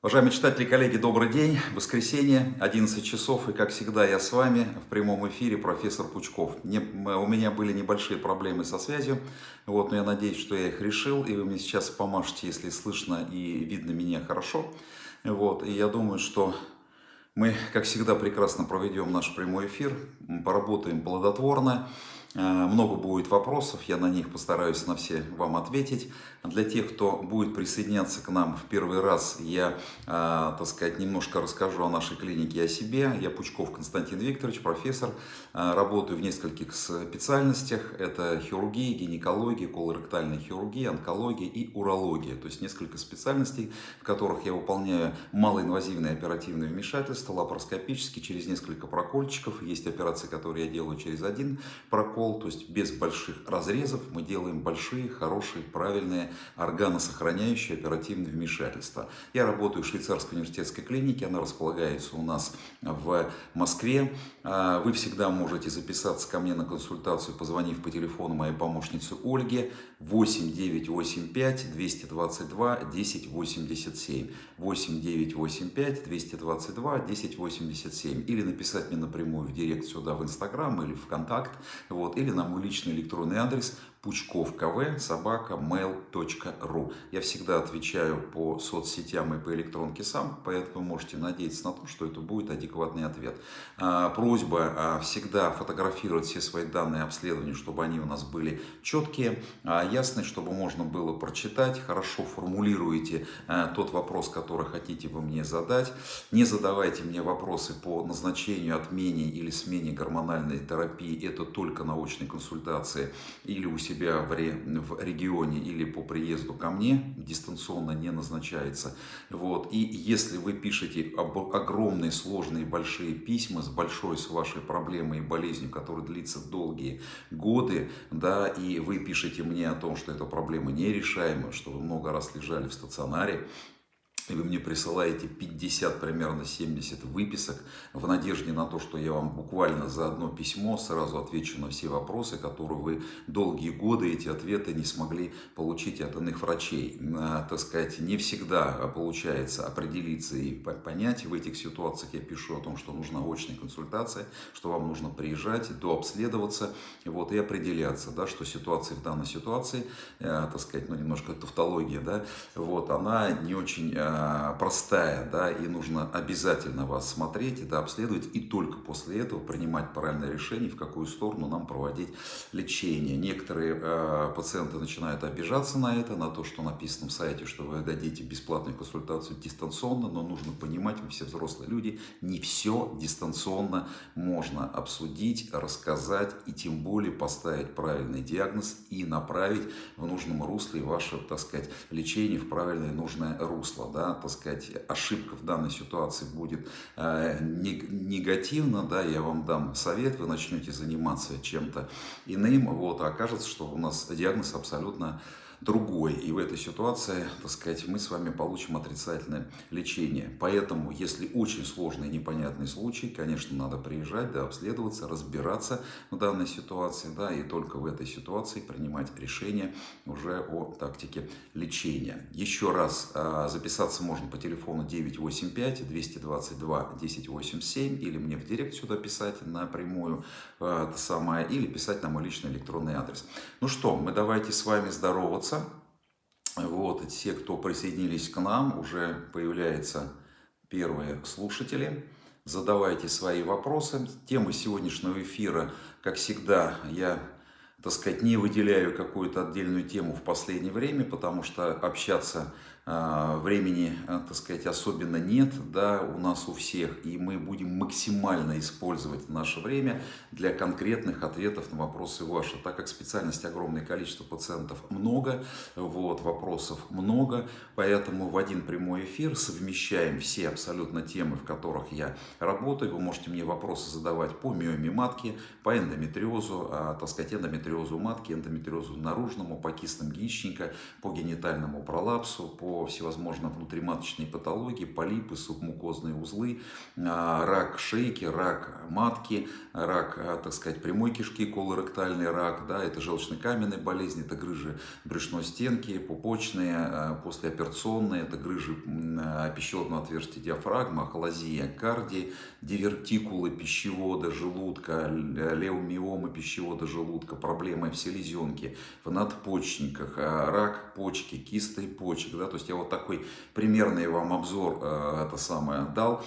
Уважаемые читатели коллеги, добрый день. Воскресенье, 11 часов, и как всегда я с вами в прямом эфире, профессор Пучков. Не, у меня были небольшие проблемы со связью, вот, но я надеюсь, что я их решил, и вы мне сейчас помашете, если слышно и видно меня хорошо. Вот, и я думаю, что мы, как всегда, прекрасно проведем наш прямой эфир, поработаем плодотворно. Э, много будет вопросов, я на них постараюсь на все вам ответить. Для тех, кто будет присоединяться к нам в первый раз, я, э, так сказать, немножко расскажу о нашей клинике и о себе. Я Пучков Константин Викторович, профессор. Э, работаю в нескольких специальностях. Это хирургия, гинекология, колоректальная хирургия, онкология и урология. То есть несколько специальностей, в которых я выполняю малоинвазивные оперативные вмешательства, лапароскопически, через несколько прокольчиков. Есть операции, которые я делаю через один прокол прокол, то есть без больших разрезов мы делаем большие, хорошие, правильные, органосохраняющие оперативные вмешательства. Я работаю в швейцарской университетской клинике, она располагается у нас в Москве. А, вы всегда можете записаться ко мне на консультацию, позвонив по телефону моей помощницы Ольге. 8985 222 1087 8985 222 1087 или написать мне напрямую в директ сюда в Инстаграм или ВКонтакт. Вот, или на мой личный электронный адрес Пучков КВ, собака, mail.ru. Я всегда отвечаю по соцсетям и по электронке сам, поэтому можете надеяться на то, что это будет адекватный ответ. А, просьба а, всегда фотографировать все свои данные обследования, чтобы они у нас были четкие, а, ясные, чтобы можно было прочитать. Хорошо формулируете тот вопрос, который хотите вы мне задать. Не задавайте мне вопросы по назначению, отмене или смене гормональной терапии. Это только научные консультации или у себя в, ре, в регионе или по приезду ко мне, дистанционно не назначается. Вот. И если вы пишете об, огромные, сложные, большие письма с большой с вашей проблемой и болезнью, которая длится долгие годы, да, и вы пишете мне о том, что эта проблема нерешаема, что вы много раз лежали в стационаре, и вы мне присылаете 50, примерно 70 выписок в надежде на то, что я вам буквально за одно письмо сразу отвечу на все вопросы, которые вы долгие годы эти ответы не смогли получить от иных врачей. А, так сказать, не всегда получается определиться и понять. В этих ситуациях я пишу о том, что нужна очная консультация, что вам нужно приезжать, дообследоваться вот, и определяться, да, что ситуация в данной ситуации, э, так сказать, ну немножко тавтология, да, вот, она не очень э, простая, да, и нужно обязательно вас смотреть, да, обследовать, и только после этого принимать правильное решение, в какую сторону нам проводить лечение. Некоторые э, пациенты начинают обижаться на это, на то, что написано в сайте, что вы дадите бесплатную консультацию дистанционно, но нужно понимать, мы все взрослые люди, не все дистанционно можно обсудить, рассказать и тем более поставить правильный диагноз и направить в нужном русле ваше, так сказать, лечение в правильное нужное русло. Да? Так сказать, ошибка в данной ситуации будет э, негативна, да, я вам дам совет, вы начнете заниматься чем-то иным, вот, а окажется, что у нас диагноз абсолютно другой. И в этой ситуации, так сказать, мы с вами получим отрицательное лечение. Поэтому, если очень сложный и непонятный случай, конечно, надо приезжать, да, обследоваться, разбираться в данной ситуации, да, и только в этой ситуации принимать решение уже о тактике лечения. Еще раз, а, записаться можно по телефону 985 222 1087 или мне в директ сюда писать напрямую, а, это самое, или писать на мой личный электронный адрес. Ну что, мы давайте с вами здороваться поздороваться. Вот, те, кто присоединились к нам, уже появляются первые слушатели. Задавайте свои вопросы. Тема сегодняшнего эфира, как всегда, я так сказать, не выделяю какую-то отдельную тему в последнее время, потому что общаться времени, а, так сказать, особенно нет, да, у нас у всех, и мы будем максимально использовать наше время для конкретных ответов на вопросы ваши, так как специальность огромное количество пациентов много, вот, вопросов много, поэтому в один прямой эфир совмещаем все абсолютно темы, в которых я работаю, вы можете мне вопросы задавать по миоме матки, по эндометриозу, а, так сказать, эндометриозу матки, эндометриозу наружному, по кистам яичника, по генитальному пролапсу, по всевозможным внутриматочной патологии, полипы, субмукозные узлы, а, рак шейки, рак матки, рак, а, так сказать, прямой кишки, колоректальный рак, да, это желчно-каменные болезни, это грыжи брюшной стенки, пупочные, а, послеоперационные, это грыжи пищеводного отверстия диафрагмы, ахолазия карди, дивертикулы пищевода, желудка, леомиомы пищевода желудка, проблемы в селезенке, в надпочечниках, рак почки, кисты почек, да, то есть я вот такой примерный вам обзор это самое дал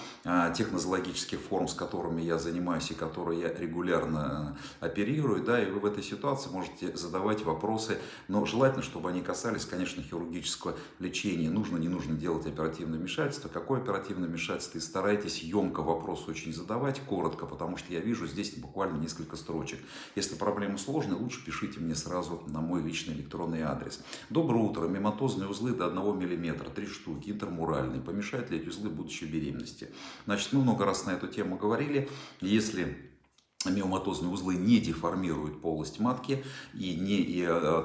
тех нозологических форм, с которыми я занимаюсь и которые я регулярно э, оперирую, да, и вы в этой ситуации можете задавать вопросы, но желательно, чтобы они касались, конечно, хирургического лечения. Нужно, не нужно делать оперативное вмешательство. Какое оперативное вмешательство? И старайтесь емко вопрос очень задавать, коротко, потому что я вижу здесь буквально несколько строчек. Если проблема сложная, лучше пишите мне сразу на мой личный электронный адрес. Доброе утро. Мематозные узлы до 1 мм, 3 штуки, интермуральные. Помешают ли эти узлы будущей беременности? Значит, мы много раз на эту тему говорили. Если миоматозные узлы не деформируют полость матки и не, и, э,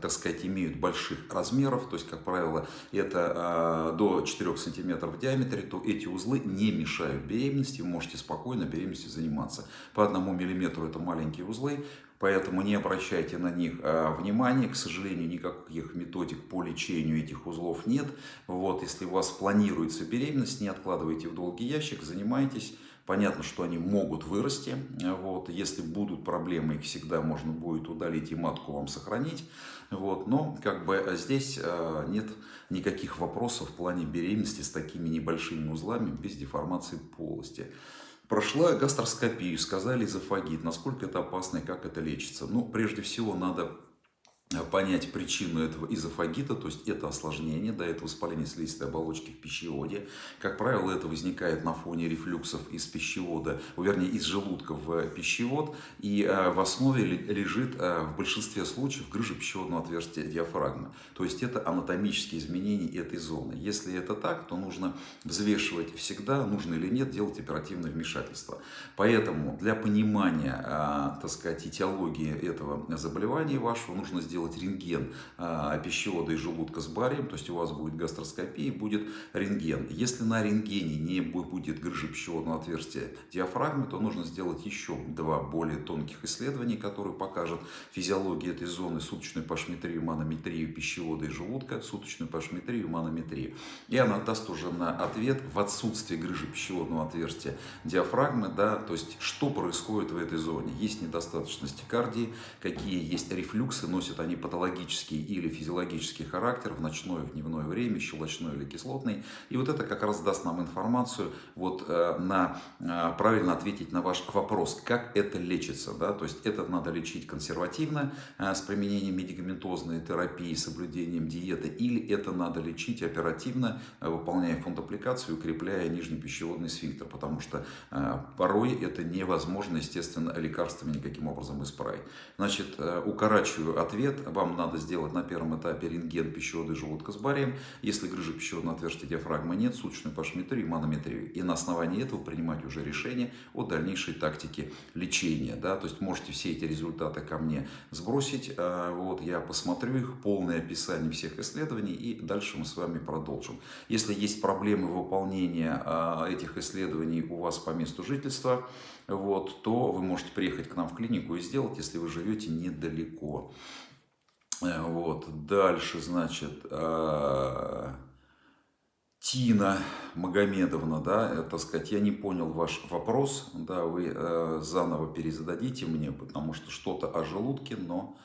так сказать, имеют больших размеров, то есть, как правило, это э, до 4 см в диаметре, то эти узлы не мешают беременности, вы можете спокойно беременностью заниматься. По одному миллиметру это маленькие узлы, Поэтому не обращайте на них э, внимания. К сожалению, никаких методик по лечению этих узлов нет. Вот, если у вас планируется беременность, не откладывайте в долгий ящик, занимайтесь. Понятно, что они могут вырасти. Вот. Если будут проблемы, их всегда можно будет удалить и матку вам сохранить. Вот. Но как бы здесь э, нет никаких вопросов в плане беременности с такими небольшими узлами без деформации полости. Прошла гастроскопию, сказали эзофагит. Насколько это опасно и как это лечится? Ну, прежде всего, надо понять причину этого изофагита, то есть это осложнение, да, это воспаление слизистой оболочки в пищеводе. Как правило, это возникает на фоне рефлюксов из пищевода, вернее, из желудка в пищевод, и э, в основе лежит э, в большинстве случаев грыжа пищеводного отверстия диафрагмы. То есть это анатомические изменения этой зоны. Если это так, то нужно взвешивать всегда, нужно или нет делать оперативное вмешательство. Поэтому для понимания, э, так сказать, этиологии этого заболевания вашего нужно сделать сделать рентген а, пищевода и желудка с барием, то есть у вас будет гастроскопия, будет рентген. Если на рентгене не будет грыжи пищеводного отверстия диафрагмы, то нужно сделать еще два более тонких исследования, которые покажут физиологию этой зоны, суточную пашметрию, манометрию пищевода и желудка, суточную пашметрию, манометрию. И она даст уже на ответ в отсутствии грыжи пищеводного отверстия диафрагмы, да, то есть что происходит в этой зоне. Есть недостаточность кардии, какие есть рефлюксы, носят они они патологический или физиологический характер в ночное, в дневное время, щелочной или кислотный. И вот это как раз даст нам информацию вот, э, на э, правильно ответить на ваш вопрос, как это лечится. Да? То есть это надо лечить консервативно э, с применением медикаментозной терапии, соблюдением диеты, или это надо лечить оперативно, выполняя фондаппликацию, укрепляя нижний пищеводный сфинктер, потому что порой это невозможно, естественно, лекарствами никаким образом исправить. Значит, укорачиваю ответ вам надо сделать на первом этапе рентген пищевода и желудка с барием. Если грыжи пищеводного отверстия диафрагмы нет, суточную пашметрию и манометрию. И на основании этого принимать уже решение о дальнейшей тактике лечения. Да? То есть можете все эти результаты ко мне сбросить. А, вот, я посмотрю их, полное описание всех исследований и дальше мы с вами продолжим. Если есть проблемы выполнения а, этих исследований у вас по месту жительства, вот, то вы можете приехать к нам в клинику и сделать, если вы живете недалеко. Э, вот, дальше, значит, э, Тина Магомедовна, да, это сказать, я не понял ваш вопрос, да, вы э, заново перезададите мне, потому что что-то о желудке, но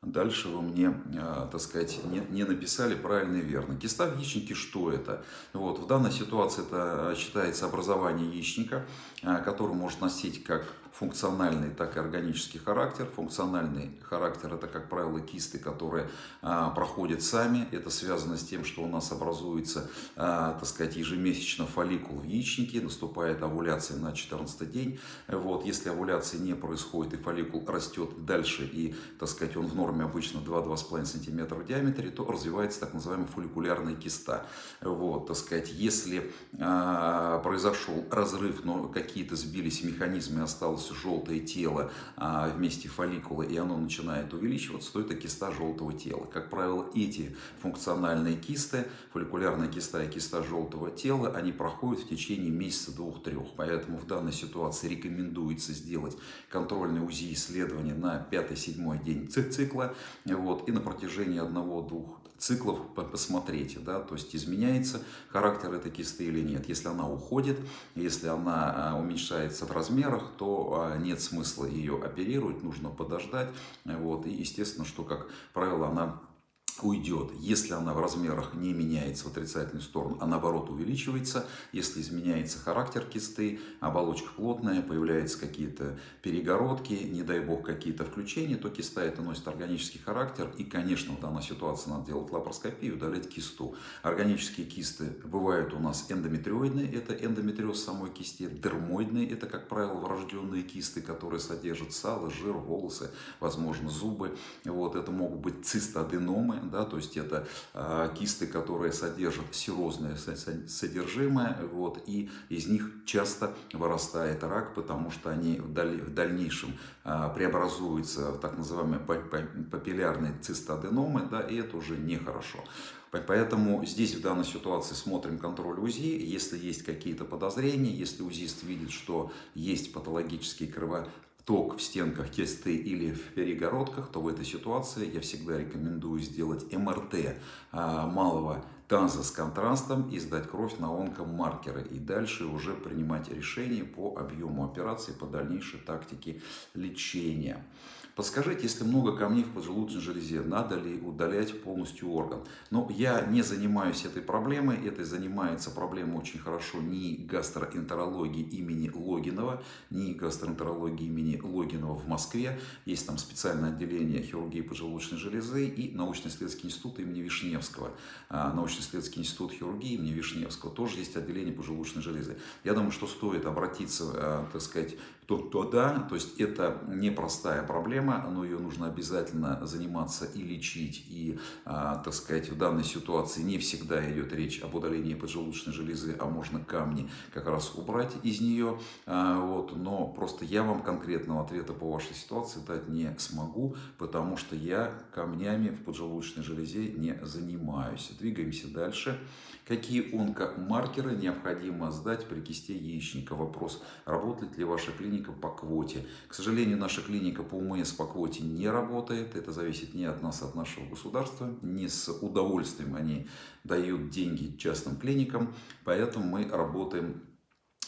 дальше вы мне, э, так сказать, не, не написали правильно и верно. Киста в яичнике, что это? Вот, в данной ситуации это считается образование яичника, э, который может носить как функциональный, так и органический характер. Функциональный характер – это, как правило, кисты, которые а, проходят сами. Это связано с тем, что у нас образуется, а, так сказать, ежемесячно фолликул в яичнике, наступает овуляция на 14 день. Вот, если овуляции не происходит и фолликул растет дальше, и, так сказать, он в норме обычно 2-2,5 см в диаметре, то развивается так называемая фолликулярная киста. Вот, так сказать, если а, произошел разрыв, но какие-то сбились механизмы, осталось образовалось желтое тело а, вместе фолликулы, и оно начинает увеличиваться, то это киста желтого тела. Как правило, эти функциональные кисты, фолликулярная киста и киста желтого тела, они проходят в течение месяца, двух-трех. Поэтому в данной ситуации рекомендуется сделать контрольное УЗИ исследование на 5-7 день цикла вот, и на протяжении одного-двух циклов посмотрите, да, то есть изменяется характер этой кисты или нет. Если она уходит, если она а, уменьшается в размерах, то а, нет смысла ее оперировать, нужно подождать. Вот, и естественно, что, как правило, она уйдет. Если она в размерах не меняется в отрицательную сторону, а наоборот увеличивается, если изменяется характер кисты, оболочка плотная, появляются какие-то перегородки, не дай бог какие-то включения, то киста это носит органический характер. И, конечно, в данной ситуации надо делать лапароскопию, удалять кисту. Органические кисты бывают у нас эндометриоидные, это эндометриоз самой кисти, дермоидные, это, как правило, врожденные кисты, которые содержат сало, жир, волосы, возможно, зубы. Вот, это могут быть цистоденомы, да, то есть это э, кисты, которые содержат серозное содержимое, вот, и из них часто вырастает рак, потому что они в, в дальнейшем э, преобразуются в так называемые папиллярные цистоденомы, да, и это уже нехорошо. Поэтому здесь в данной ситуации смотрим контроль УЗИ. Если есть какие-то подозрения, если УЗИст видит, что есть патологический крово ток в стенках кисты или в перегородках, то в этой ситуации я всегда рекомендую сделать МРТ а, малого таза с контрастом и сдать кровь на онкомаркеры. И дальше уже принимать решение по объему операции, по дальнейшей тактике лечения. Подскажите, если много камней в поджелудочной железе, надо ли удалять полностью орган? Но я не занимаюсь этой проблемой, этой занимается проблемой очень хорошо ни гастроэнтерологии имени Логинова, ни гастроэнтерологии имени Логинова в Москве. Есть там специальное отделение хирургии поджелудочной железы и научно-исследовательский институт имени Вишневского. А, научно-исследовательский институт хирургии имени Вишневского тоже есть отделение поджелудочной железы. Я думаю, что стоит обратиться, а, так сказать, то, то да, то есть это непростая проблема, но ее нужно обязательно заниматься и лечить, и, а, так сказать, в данной ситуации не всегда идет речь об удалении поджелудочной железы, а можно камни как раз убрать из нее, а, вот, но просто я вам конкретного ответа по вашей ситуации дать не смогу, потому что я камнями в поджелудочной железе не занимаюсь. Двигаемся дальше. Какие онкомаркеры необходимо сдать при кисте яичника? Вопрос, работает ли ваша клиника по квоте? К сожалению, наша клиника по УМС по квоте не работает. Это зависит не от нас, а от нашего государства. Не с удовольствием они дают деньги частным клиникам. Поэтому мы работаем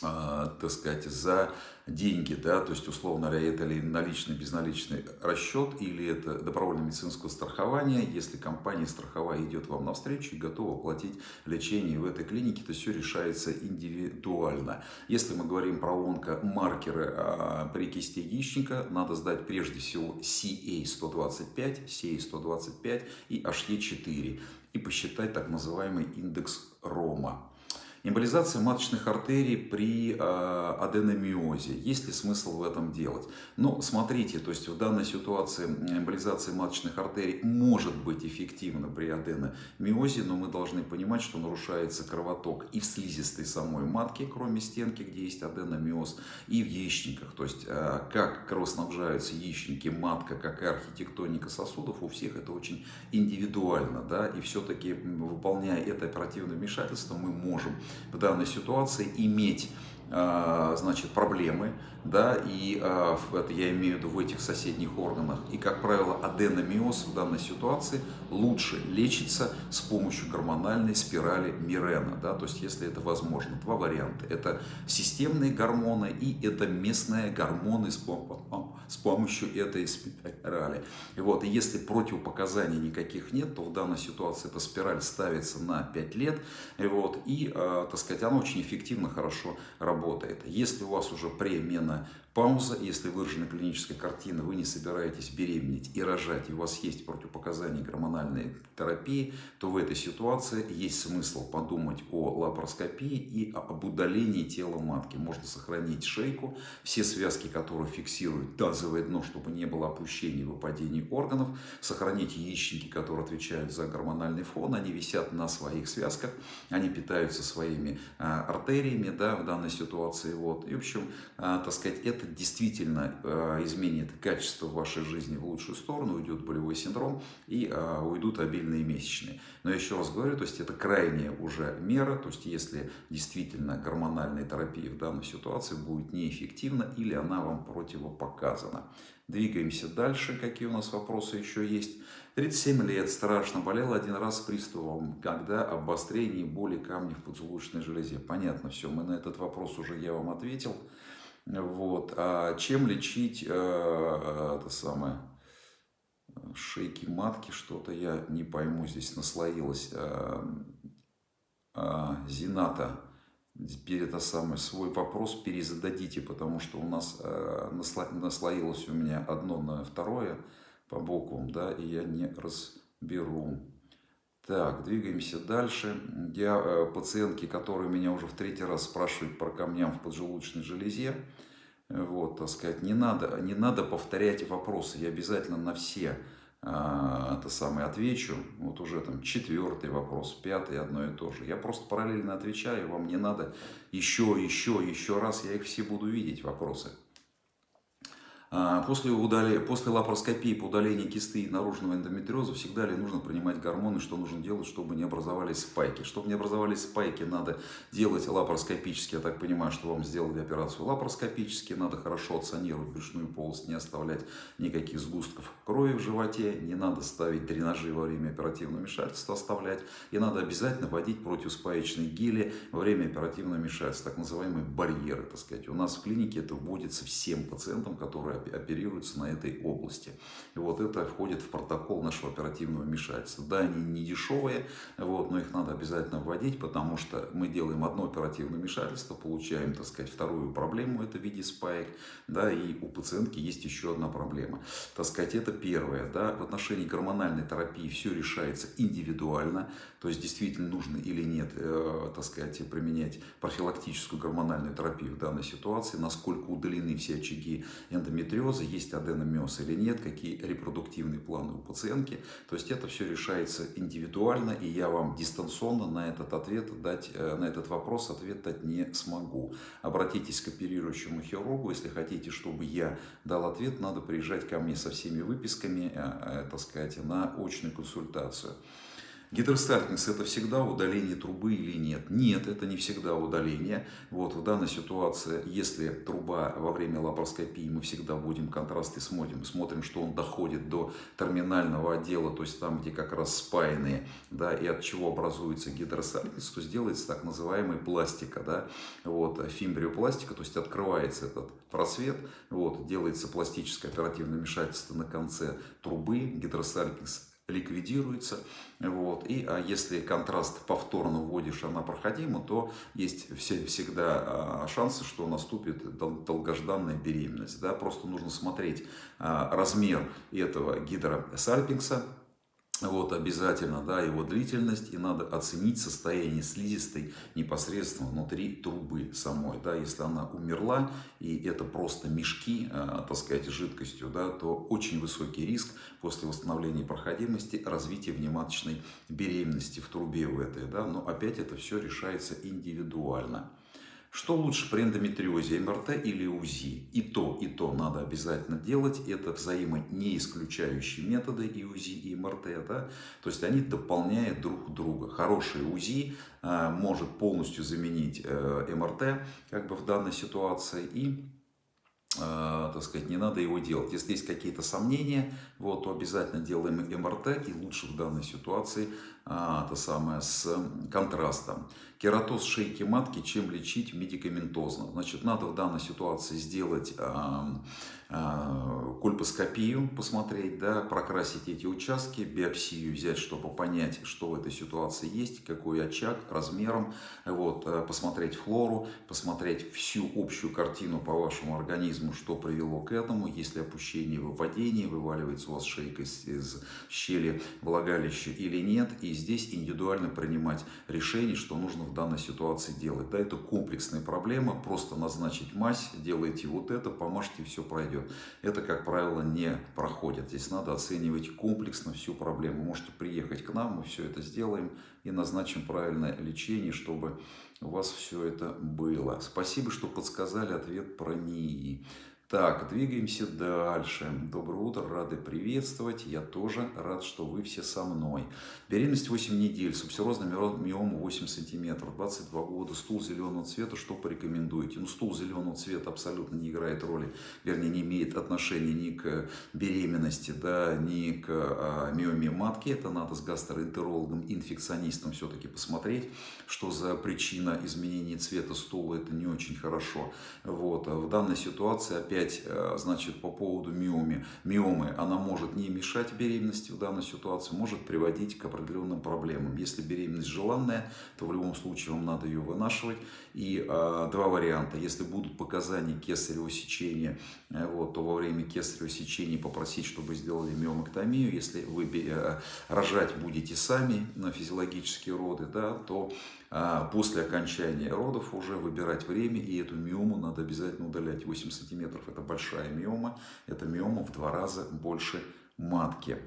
так сказать, за деньги, да, то есть, условно говоря, это ли наличный, безналичный расчет, или это добровольное медицинское страхование, если компания страховая идет вам навстречу и готова платить лечение в этой клинике, то все решается индивидуально. Если мы говорим про онкомаркеры а, при кисте яичника, надо сдать прежде всего CA125, CA125 и HE4 и посчитать так называемый индекс Рома. Эмболизация маточных артерий при э, аденомиозе. Есть ли смысл в этом делать? Ну, смотрите, то есть в данной ситуации эмболизация маточных артерий может быть эффективна при аденомиозе, но мы должны понимать, что нарушается кровоток и в слизистой самой матки, кроме стенки, где есть аденомиоз, и в яичниках. То есть э, как кровоснабжаются яичники, матка, как архитектоника сосудов, у всех это очень индивидуально. Да? И все-таки выполняя это оперативное вмешательство, мы можем в данной ситуации иметь а, значит, проблемы, да, и а, это я имею в виду в этих соседних органах. И, как правило, аденомиоз в данной ситуации лучше лечится с помощью гормональной спирали Мирена, да, то есть, если это возможно. Два варианта. Это системные гормоны и это местные гормоны с, с помощью этой спирали. И вот, и если противопоказаний никаких нет, то в данной ситуации эта спираль ставится на 5 лет, и вот, и, а, так сказать, она очень эффективно, хорошо работает. Если у вас уже премена пауза, если выражена клиническая картина, вы не собираетесь беременеть и рожать, и у вас есть противопоказания гормональной терапии, то в этой ситуации есть смысл подумать о лапароскопии и об удалении тела матки. Можно сохранить шейку, все связки, которые фиксируют таз тазовое дно, чтобы не было опущений, выпадений органов, сохранить яичники, которые отвечают за гормональный фон, они висят на своих связках, они питаются своими а, артериями, да, в данной ситуации, вот, и, в общем, а, так сказать, это действительно а, изменит качество вашей жизни в лучшую сторону, уйдет болевой синдром и уйдут обильные месячные. Но еще раз говорю, то есть это крайняя уже мера, то есть если действительно гормональная терапия в данной ситуации будет неэффективна или она вам противопоказана. Двигаемся дальше. Какие у нас вопросы еще есть? 37 лет, страшно, болел один раз с приступом, когда обострение боли камней в поджелудочной железе. Понятно все, мы на этот вопрос уже я вам ответил. Вот. А чем лечить э, это самое, шейки матки, что-то я не пойму, здесь наслоилось. Э, э, Зината теперь это самый свой вопрос перезададите, потому что у нас э, наслоилось у меня одно на второе по бокам, да, и я не разберу. Так, двигаемся дальше. Я э, пациентки, которые меня уже в третий раз спрашивают про камням в поджелудочной железе, вот, так сказать, не надо, не надо повторять вопросы, я обязательно на все а, это самое, отвечу, вот уже там четвертый вопрос, пятый, одно и то же. Я просто параллельно отвечаю, вам не надо еще, еще, еще раз, я их все буду видеть, вопросы. А, после, удали... После лапароскопии по удалению кисты наружного эндометриоза всегда ли нужно принимать гормоны, что нужно делать, чтобы не образовались спайки? Чтобы не образовались спайки, надо делать лапароскопически. Я так понимаю, что вам сделали операцию лапароскопически. Надо хорошо отсанировать брюшную полость, не оставлять никаких сгустков крови в животе. Не надо ставить дренажи во время оперативного вмешательства, оставлять. И надо обязательно вводить противоспаечные гели во время оперативного вмешательства, так называемые барьеры. Так сказать. У нас в клинике это вводится всем пациентам, которые оперируются на этой области. И вот это входит в протокол нашего оперативного вмешательства. Да, они не дешевые, вот, но их надо обязательно вводить, потому что мы делаем одно оперативное вмешательство, получаем, так сказать, вторую проблему, это в виде спайк, да, и у пациентки есть еще одна проблема. Так сказать, это первое, да, в отношении гормональной терапии все решается индивидуально, то есть действительно нужно или нет, э, так сказать, применять профилактическую гормональную терапию в данной ситуации, насколько удалены все очаги эндометриоза, есть аденомиоз или нет, какие репродуктивные планы у пациентки. То есть это все решается индивидуально, и я вам дистанционно на этот ответ дать, э, на этот вопрос ответ дать не смогу. Обратитесь к оперирующему хирургу, если хотите, чтобы я дал ответ, надо приезжать ко мне со всеми выписками, э, э, так сказать, на очную консультацию. Гидросталкинг – это всегда удаление трубы или нет? Нет, это не всегда удаление. Вот в данной ситуации, если труба во время лапароскопии, мы всегда вводим контраст и смотрим, смотрим, что он доходит до терминального отдела, то есть там, где как раз спаянные, да, и от чего образуется гидросталкинг, то сделается так называемая пластика, да, вот, фимбриопластика, то есть открывается этот просвет, вот, делается пластическое оперативное вмешательство на конце трубы, гидросталкинг ликвидируется. Вот. И а если контраст повторно вводишь, она проходима, то есть все, всегда а, шансы, что наступит долгожданная беременность. Да? Просто нужно смотреть а, размер этого гидросальпингса, вот обязательно, да, его длительность, и надо оценить состояние слизистой непосредственно внутри трубы самой, да, если она умерла, и это просто мешки, э, так сказать, жидкостью, да, то очень высокий риск после восстановления проходимости развития внематочной беременности в трубе у этой, да, но опять это все решается индивидуально. Что лучше при эндометриозе, МРТ или УЗИ? И то, и то надо обязательно делать. Это взаимо не исключающие методы и УЗИ, и МРТ. Да? То есть они дополняют друг друга. Хороший УЗИ э, может полностью заменить э, МРТ как бы в данной ситуации. И э, так сказать, не надо его делать. Если есть какие-то сомнения, вот, то обязательно делаем МРТ и лучше в данной ситуации а, то самое, с контрастом. Кератоз шейки матки чем лечить медикаментозно? Значит, надо в данной ситуации сделать а, кольпоскопию, посмотреть, да, прокрасить эти участки, биопсию взять, чтобы понять, что в этой ситуации есть, какой очаг, размером, вот, а, посмотреть флору, посмотреть всю общую картину по вашему организму, что привело к этому, если опущение, выпадение, вываливается у вас шейка из, из щели влагалища или нет, и здесь индивидуально принимать решение, что нужно в данной ситуации делать. Да, это комплексная проблема, просто назначить мазь, делайте вот это, помажьте, все пройдет. Пройдет. Это, как правило, не проходит. Здесь надо оценивать комплексно всю проблему. Можете приехать к нам, мы все это сделаем и назначим правильное лечение, чтобы у вас все это было. Спасибо, что подсказали ответ про НИИ. Так, двигаемся дальше. Доброе утро, рады приветствовать. Я тоже рад, что вы все со мной. Беременность 8 недель, субсерозная миома 8 сантиметров, 22 года, стул зеленого цвета. Что порекомендуете? Ну, стул зеленого цвета абсолютно не играет роли, вернее, не имеет отношения ни к беременности, да, ни к а, миоме матки. Это надо с гастроэнтерологом, инфекционистом все-таки посмотреть, что за причина изменения цвета стула. Это не очень хорошо. Вот. В данной ситуации, опять опять, э, значит, по поводу миомы. Миомы, она может не мешать беременности в данной ситуации, может приводить к определенным проблемам. Если беременность желанная, то в любом случае вам надо ее вынашивать. И э, два варианта. Если будут показания кесарево сечения, э, вот, то во время кесарево сечения попросить, чтобы сделали миомэктомию. Если вы э, рожать будете сами на физиологические роды, да, то а после окончания родов уже выбирать время, и эту миому надо обязательно удалять. 8 сантиметров – это большая миома, это миома в два раза больше матки.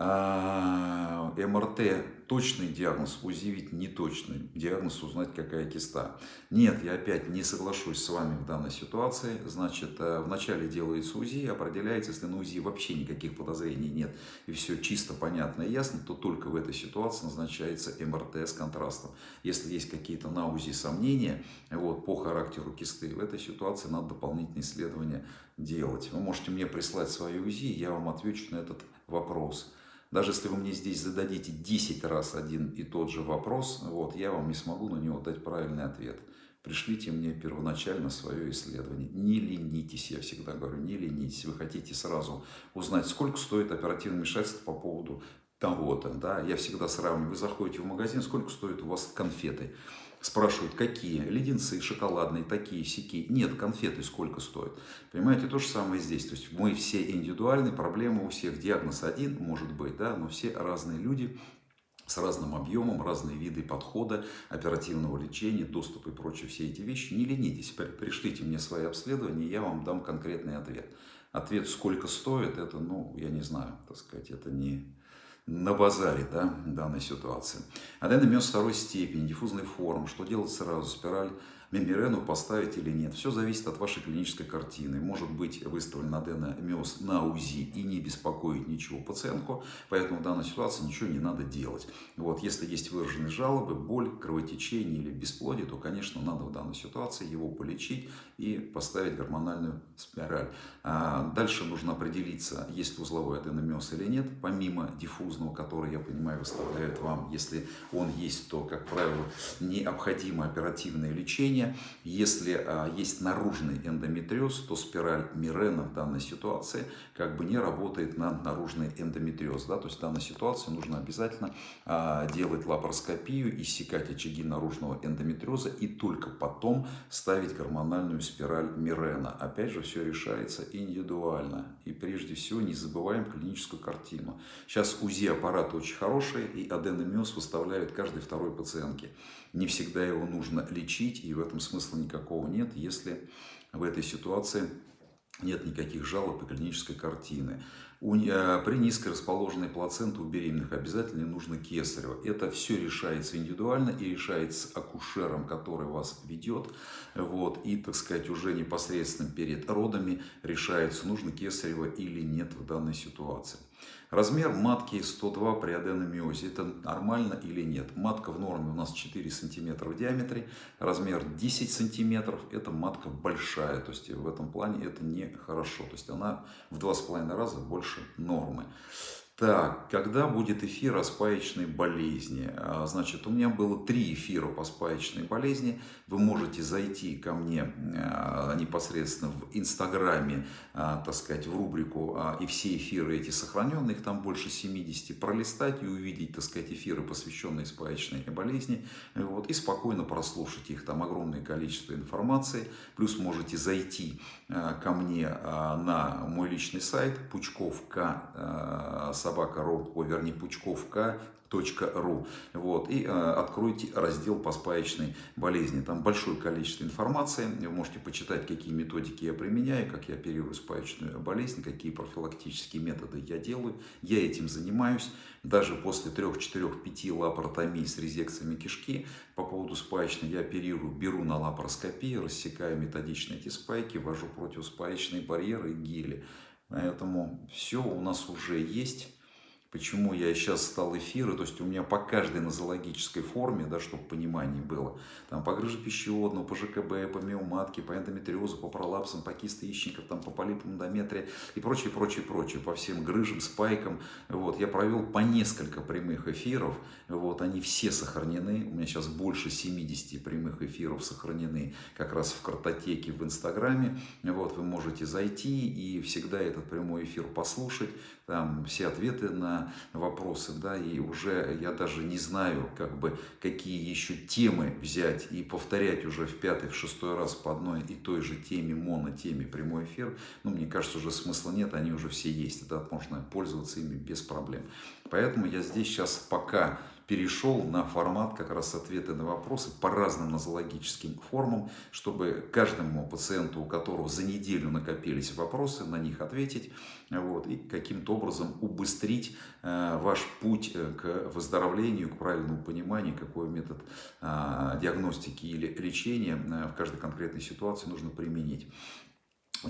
А, МРТ точный диагноз, УЗИ ведь не точный диагноз, узнать какая киста. Нет, я опять не соглашусь с вами в данной ситуации. Значит, э, вначале делается УЗИ, определяется, если на УЗИ вообще никаких подозрений нет, и все чисто понятно и ясно, то только в этой ситуации назначается МРТ с контрастом. Если есть какие-то на УЗИ сомнения вот, по характеру кисты, в этой ситуации надо дополнительные исследования делать. Вы можете мне прислать свои УЗИ, я вам отвечу на этот вопрос. Даже если вы мне здесь зададите 10 раз один и тот же вопрос, вот, я вам не смогу на него дать правильный ответ. Пришлите мне первоначально свое исследование. Не ленитесь, я всегда говорю, не ленитесь. Вы хотите сразу узнать, сколько стоит оперативное вмешательство по поводу того-то. Да? Я всегда сравниваю. Вы заходите в магазин, сколько стоят у вас конфеты. Спрашивают, какие? Леденцы, шоколадные, такие, сики. Нет, конфеты сколько стоят. Понимаете, то же самое здесь. То есть мы все индивидуальны, проблема у всех. Диагноз один может быть, да, но все разные люди с разным объемом, разные виды подхода, оперативного лечения, доступа и прочие все эти вещи. Не ленитесь, пришлите мне свои обследования, я вам дам конкретный ответ. Ответ, сколько стоит, это, ну, я не знаю, так сказать, это не, на базаре да, данной ситуации. Аденомиоз второй степени, диффузный форм. Что делать сразу? Спираль мембрену поставить или нет. Все зависит от вашей клинической картины. Может быть выставлен аденомиоз на УЗИ и не беспокоить ничего пациентку, поэтому в данной ситуации ничего не надо делать. Вот, если есть выраженные жалобы, боль, кровотечение или бесплодие, то, конечно, надо в данной ситуации его полечить и поставить гормональную спираль. А дальше нужно определиться, есть узловой аденомиоз или нет, помимо диффузного, который, я понимаю, выставляют вам. Если он есть, то, как правило, необходимо оперативное лечение лечения. Если а, есть наружный эндометриоз, то спираль Мирена в данной ситуации как бы не работает на наружный эндометриоз. Да? То есть в данной ситуации нужно обязательно а, делать лапароскопию, иссекать очаги наружного эндометриоза и только потом ставить гормональную спираль Мирена. Опять же, все решается индивидуально. И прежде всего не забываем клиническую картину. Сейчас УЗИ аппарат очень хороший, и аденомиоз выставляют каждой второй пациентке. Не всегда его нужно лечить, и в этом смысла никакого нет, если в этой ситуации нет никаких жалоб и клинической картины. Э, при низкой расположенной плаценте у беременных обязательно нужно кесарево. Это все решается индивидуально и решается акушером, который вас ведет. Вот, и, так сказать, уже непосредственно перед родами решается, нужно кесарево или нет в данной ситуации. Размер матки 102 при аденомиозе. Это нормально или нет? Матка в норме у нас 4 сантиметра в диаметре. Размер 10 сантиметров. Это матка большая. То есть в этом плане это нехорошо. То есть она в 2,5 раза больше нормы. Так, когда будет эфир о спаечной болезни? А, значит, у меня было три эфира по спаечной болезни. Вы можете зайти ко мне а, непосредственно в Инстаграме, а, так сказать, в рубрику и все эфиры эти сохраненные, их там больше 70, пролистать и увидеть, так сказать, эфиры, посвященные спаечной болезни, вот, и спокойно прослушать их. Там огромное количество информации. Плюс можете зайти ко мне на мой личный сайт пучковка собака.ру, о, вернее, пучковка ру вот, и э, откройте раздел по спаечной болезни. Там большое количество информации. Вы можете почитать, какие методики я применяю, как я оперирую спаечную болезнь, какие профилактические методы я делаю. Я этим занимаюсь. Даже после 3, 4, 5 лапаротомий с резекциями кишки по поводу спаечной я оперирую, беру на лапароскопии, рассекаю методично эти спайки, ввожу противоспаечные барьеры и гели. Поэтому все у нас уже есть. Почему я сейчас стал эфиры, то есть у меня по каждой нозологической форме, да, чтобы понимание было, там по грыже пищеводного, по ЖКБ, по миоматке, по эндометриозу, по пролапсам, по кисты яичников, там, по полипам эндометрия и прочее, прочее, прочее, по всем грыжам, спайкам. Вот, я провел по несколько прямых эфиров, вот, они все сохранены, у меня сейчас больше 70 прямых эфиров сохранены как раз в картотеке в Инстаграме, вот, вы можете зайти и всегда этот прямой эфир послушать, там все ответы на вопросы, да, и уже я даже не знаю, как бы, какие еще темы взять и повторять уже в пятый, в шестой раз по одной и той же теме, монотеме прямой эфир, ну, мне кажется, уже смысла нет, они уже все есть, да, можно пользоваться ими без проблем. Поэтому я здесь сейчас пока перешел на формат как раз ответы на вопросы по разным нозологическим формам, чтобы каждому пациенту, у которого за неделю накопились вопросы, на них ответить вот, и каким-то образом убыстрить э, ваш путь э, к выздоровлению, к правильному пониманию, какой метод э, диагностики или лечения э, в каждой конкретной ситуации нужно применить.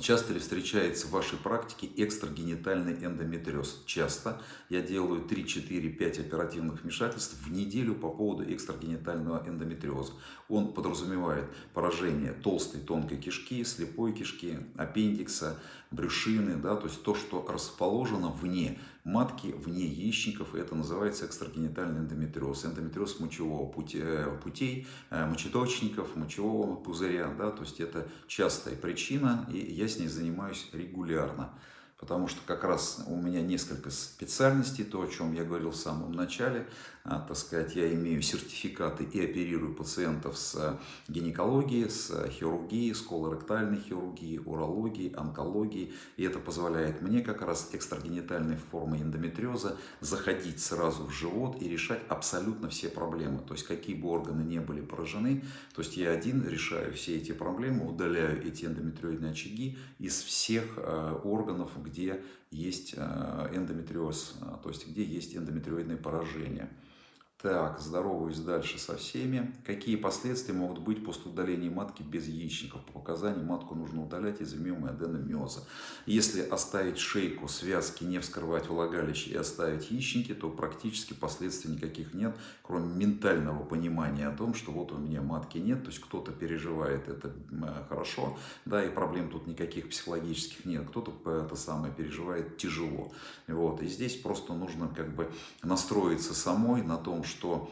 Часто ли встречается в вашей практике экстрагенитальный эндометриоз? Часто. Я делаю 3, 4, 5 оперативных вмешательств в неделю по поводу экстрагенитального эндометриоза. Он подразумевает поражение толстой тонкой кишки, слепой кишки, аппендикса, брюшины, да, то есть то, что расположено вне матки, вне яичников, это называется экстрагенитальный эндометриоз. Эндометриоз мочевого пути, э, путей, э, мочеточников, мочевого пузыря, да, то есть это частая причина, и я с ней занимаюсь регулярно потому что как раз у меня несколько специальностей, то, о чем я говорил в самом начале, так сказать, я имею сертификаты и оперирую пациентов с гинекологией, с хирургией, с колоректальной хирургией, урологией, онкологией, и это позволяет мне как раз экстрагенитальной формы эндометриоза заходить сразу в живот и решать абсолютно все проблемы, то есть какие бы органы не были поражены, то есть я один решаю все эти проблемы, удаляю эти эндометриоидные очаги из всех а, органов, где есть э, эндометриоз, э, то есть где есть эндометриоидное поражение. Так, здороваюсь дальше со всеми. Какие последствия могут быть после удаления матки без яичников? По показаниям матку нужно удалять из-за миомы аденомиоза. Если оставить шейку, связки, не вскрывать влагалище и оставить яичники, то практически последствий никаких нет, кроме ментального понимания о том, что вот у меня матки нет, то есть кто-то переживает это э, хорошо, да, и проблем тут никаких психологических нет, кто-то это самое переживает тяжело. Вот, и здесь просто нужно как бы настроиться самой на том, что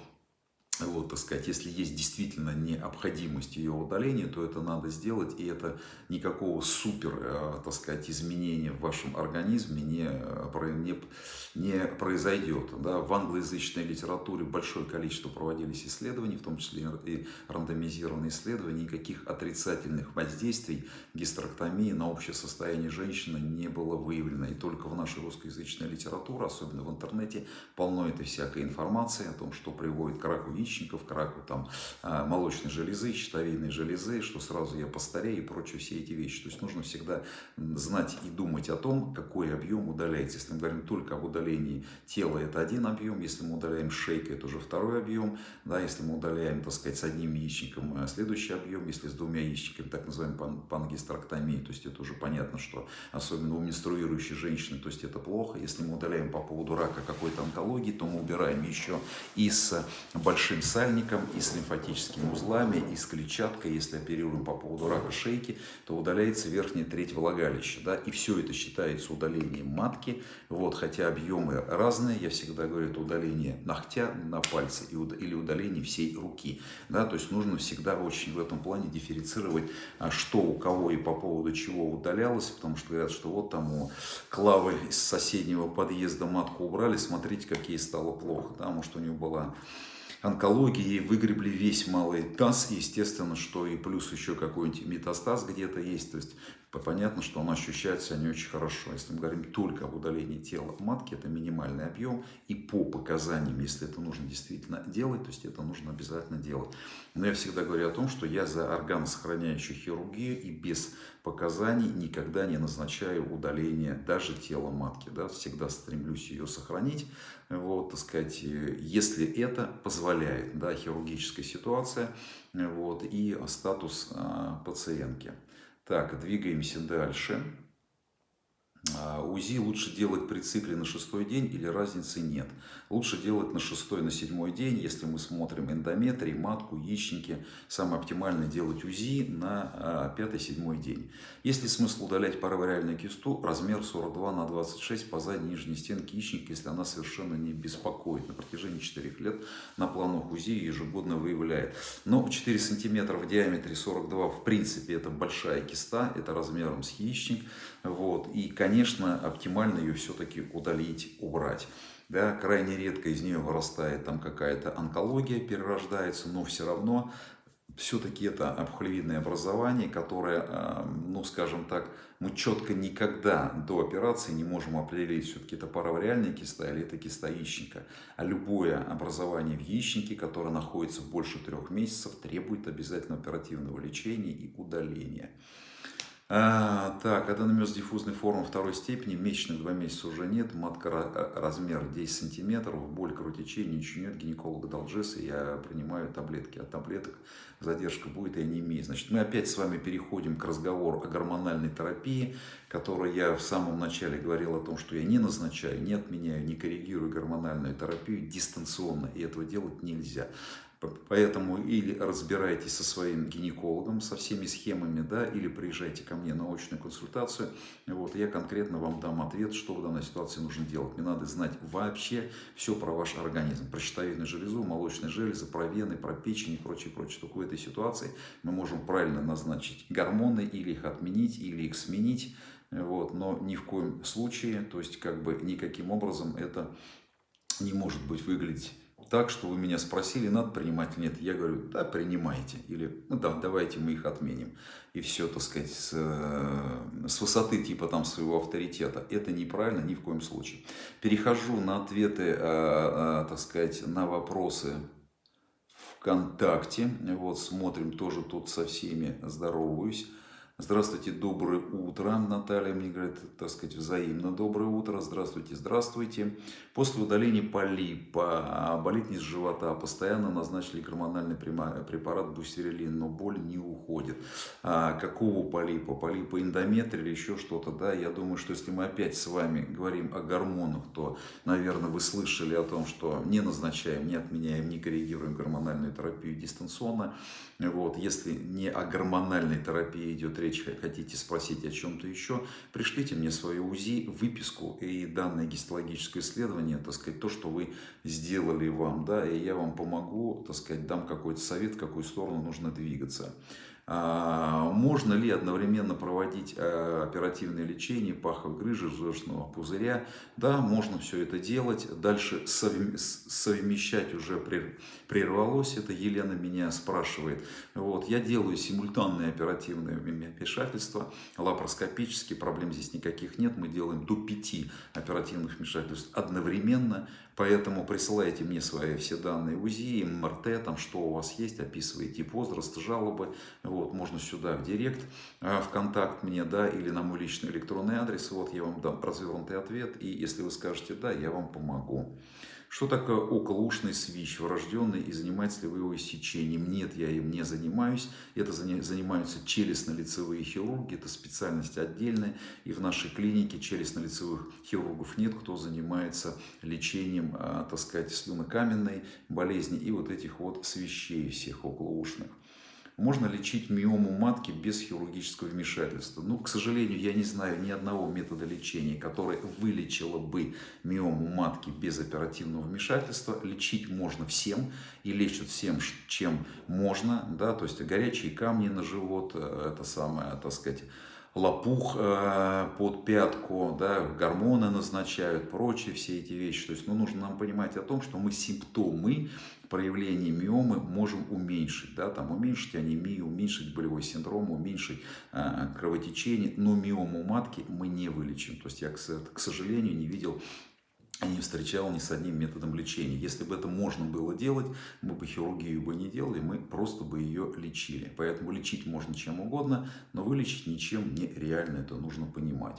вот, так сказать, если есть действительно необходимость ее удаления, то это надо сделать, и это никакого супер, э, так сказать, изменения в вашем организме не, э, не, не произойдет. Да? В англоязычной литературе большое количество проводились исследований, в том числе и рандомизированные исследования, никаких отрицательных воздействий гистерэктомии на общее состояние женщины не было выявлено. И только в нашей русскоязычной литературе, особенно в интернете, полно этой всякой информации о том, что приводит к раку яичников, к раку там, а, молочной железы, щитовидной железы, что сразу я постарею и прочие все эти вещи. То есть нужно всегда знать и думать о том, какой объем удаляется. Если мы говорим только об удалении тела, это один объем. Если мы удаляем шейку, это уже второй объем. Да, если мы удаляем, так сказать, с одним яичником, э, следующий объем. Если с двумя яичниками, так называемый пан пангистрактомия, то есть это уже понятно, что особенно у менструирующей женщины, то есть это плохо. Если мы удаляем по поводу рака какой-то онкологии, то мы убираем еще и с большим большим сальником, и с лимфатическими узлами, и с клетчаткой. Если оперируем по поводу рака шейки, то удаляется верхняя треть влагалища. Да? И все это считается удалением матки. Вот, хотя объемы разные, я всегда говорю, это удаление ногтя на пальце или удаление всей руки. Да? То есть нужно всегда очень в этом плане дифференцировать, а, что у кого и по поводу чего удалялось. Потому что говорят, что вот там у Клавы из соседнего подъезда матку убрали, смотрите, как ей стало плохо. Да? Может, у нее была онкологии выгребли весь малый таз, естественно, что и плюс еще какой-нибудь метастаз где-то есть, то есть понятно, что оно ощущается не очень хорошо. Если мы говорим только об удалении тела матки, это минимальный объем, и по показаниям, если это нужно действительно делать, то есть это нужно обязательно делать. Но я всегда говорю о том, что я за органосохраняющую хирургию и без показаний никогда не назначаю удаление даже тела матки. Да, всегда стремлюсь ее сохранить, вот, так сказать, если это позволяет, да, хирургическая ситуация, вот, и статус а, пациентки. Так, двигаемся дальше. А, УЗИ лучше делать при цикле на шестой день или разницы нет. Лучше делать на шестой, на седьмой день, если мы смотрим эндометрий, матку, яичники. Самое оптимальное делать УЗИ на а, пятый-седьмой день. Есть ли смысл удалять паравариальную кисту размер 42 на 26 по задней нижней стенке яичника, если она совершенно не беспокоит. На протяжении 4 лет на планах УЗИ ежегодно выявляет. Но 4 сантиметра в диаметре 42 в принципе это большая киста, это размером с яичник. Вот. И, конечно, оптимально ее все-таки удалить, убрать. Да, крайне редко из нее вырастает там какая-то онкология, перерождается, но все равно все-таки это обхолевидное образование, которое, а, ну скажем так, мы четко никогда до операции не можем определить, все-таки это паравариальная киста или это киста яичника. А любое образование в яичнике, которое находится больше трех месяцев, требует обязательно оперативного лечения и удаления. А, так, аденомез диффузной формы второй степени, месячных два месяца уже нет, матка э, размер 10 сантиметров, боль, кровотечение, ничего нет, гинеколог дал джесс, и я принимаю таблетки. От таблеток задержка будет, я не имею. Значит, мы опять с вами переходим к разговору о гормональной терапии, которой я в самом начале говорил о том, что я не назначаю, не отменяю, не коррегирую гормональную терапию дистанционно, и этого делать нельзя. Поэтому или разбирайтесь со своим гинекологом, со всеми схемами, да, или приезжайте ко мне на очную консультацию. Вот, я конкретно вам дам ответ, что в данной ситуации нужно делать. Мне надо знать вообще все про ваш организм. Про щитовидную железу, молочные железы, про вены, про печень и прочее, прочее. Только в этой ситуации мы можем правильно назначить гормоны, или их отменить, или их сменить. Вот, но ни в коем случае, то есть как бы никаким образом это не может быть выглядеть так, что вы меня спросили, надо принимать или нет. Я говорю, да, принимайте. Или, ну да, давайте мы их отменим. И все, так сказать, с, э, с высоты типа там своего авторитета. Это неправильно ни в коем случае. Перехожу на ответы, э, э, так сказать, на вопросы ВКонтакте. Вот, смотрим, тоже тут со всеми здороваюсь. Здравствуйте, доброе утро. Наталья мне говорит, так сказать, взаимно доброе утро. Здравствуйте, здравствуйте. После удаления полипа болит низ живота. Постоянно назначили гормональный препарат бустерилин, но боль не уходит. А какого полипа? Полипа эндометрия или еще что-то? Да, я думаю, что если мы опять с вами говорим о гормонах, то, наверное, вы слышали о том, что не назначаем, не отменяем, не коррегируем гормональную терапию дистанционно. Вот, если не о гормональной терапии идет речь, речь, хотите спросить о чем-то еще, пришлите мне свою УЗИ, выписку и данное гистологическое исследование, так сказать, то, что вы сделали вам, да, и я вам помогу, так сказать, дам какой-то совет, в какую сторону нужно двигаться. А, можно ли одновременно проводить э, оперативное лечение паховой грыжи, желчного пузыря? Да, можно все это делать. Дальше совмещать уже прервалось. Это Елена меня спрашивает. Вот, я делаю симультанное оперативное вмешательство, лапароскопические, проблем здесь никаких нет. Мы делаем до 5 оперативных вмешательств одновременно. Поэтому присылайте мне свои все данные УЗИ, МРТ, там что у вас есть, описывайте возраст, жалобы. Вот, можно сюда в директ, а, в контакт мне, да, или на мой личный электронный адрес. Вот я вам дам развернутый ответ. И если вы скажете да, я вам помогу. Что такое околоушный свищ, врожденный и занимается ли вы его иссечением? Нет, я им не занимаюсь. Это занимаются челюстно-лицевые хирурги, это специальность отдельная. И в нашей клинике челюстно-лицевых хирургов нет, кто занимается лечением, а, так сказать, слюнокаменной болезни и вот этих вот свищей всех околоушных. Можно лечить миому матки без хирургического вмешательства. Ну, к сожалению, я не знаю ни одного метода лечения, который вылечило бы миому матки без оперативного вмешательства. Лечить можно всем и лечат всем, чем можно. Да? То есть горячие камни на живот, э, это самое, так сказать, лопух э, под пятку, да, гормоны назначают, прочие все эти вещи. То есть ну, нужно нам понимать о том, что мы симптомы проявления миомы можем уменьшить. Да, там, уменьшить анемию, уменьшить болевой синдром, уменьшить э, кровотечение, но миому матки мы не вылечим. То есть я, к, к сожалению, не видел не встречал ни с одним методом лечения. Если бы это можно было делать, мы бы хирургию бы не делали, мы просто бы ее лечили. Поэтому лечить можно чем угодно, но вылечить ничем не реально, это нужно понимать.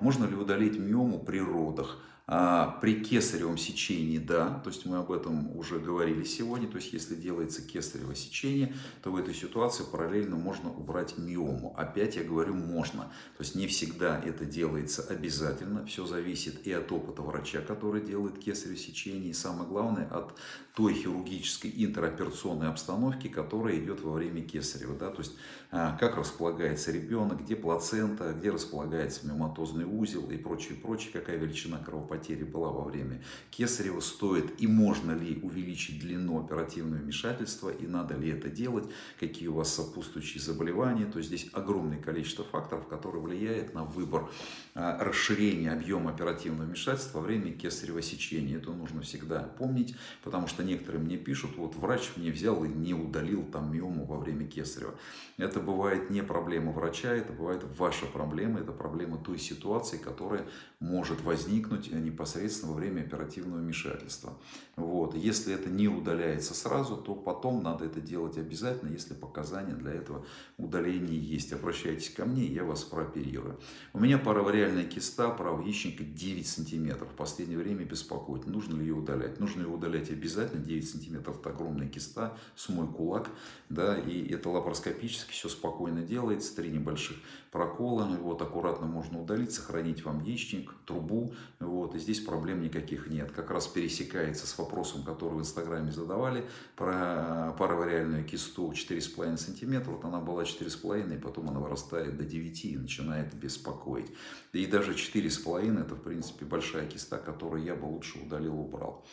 Можно ли удалить миому при родах? А, при кесаревом сечении, да, то есть мы об этом уже говорили сегодня, то есть если делается кесарево сечение, то в этой ситуации параллельно можно убрать миому. Опять я говорю можно, то есть не всегда это делается обязательно, все зависит и от опыта врача, который делает кесарево сечение, и самое главное от той хирургической интероперационной обстановки, которая идет во время кесарева, да, то есть а, как располагается ребенок, где плацента, где располагается миоматозный узел и прочее, прочее, какая величина кровопотери была во время кесарева, стоит и можно ли увеличить длину оперативного вмешательства и надо ли это делать, какие у вас сопутствующие заболевания, то есть здесь огромное количество факторов, которые влияют на выбор а, расширения объема оперативного вмешательства во время кесарево сечения. Это нужно всегда помнить, потому что некоторые мне пишут, вот врач мне взял и не удалил там миому во время кесарева. Это бывает не проблема врача, это бывает ваша проблема, это проблема той ситуации, которая может возникнуть непосредственно во время оперативного вмешательства. Вот. Если это не удаляется сразу, то потом надо это делать обязательно, если показания для этого удаления есть. Обращайтесь ко мне, я вас прооперирую. У меня паравариальная киста правого яичника 9 сантиметров. В последнее время беспокоит. Нужно ли ее удалять? Нужно ее удалять обязательно. 9 сантиметров это огромная киста с мой кулак. Да, и это лапароскопически все спокойно делается. Три небольших прокола. Вот, аккуратно можно удалить, сохранить вам яичник, трубу. Вот, и здесь проблем никаких нет. Как раз пересекается с вопросом, который в Инстаграме задавали про паравариальную кисту 4,5 сантиметра. Вот она была 4,5, и потом она вырастает до 9 и начинает беспокоить. И даже 4,5 это, в принципе, большая киста, которую я бы лучше удалил, убрал.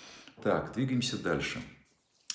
Так, двигаемся дальше